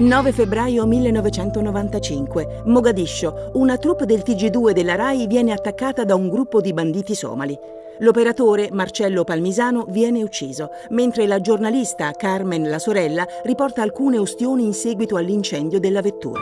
9 febbraio 1995, Mogadiscio. Una troupe del TG2 della RAI viene attaccata da un gruppo di banditi somali. L'operatore, Marcello Palmisano, viene ucciso, mentre la giornalista Carmen, la sorella, riporta alcune ustioni in seguito all'incendio della vettura.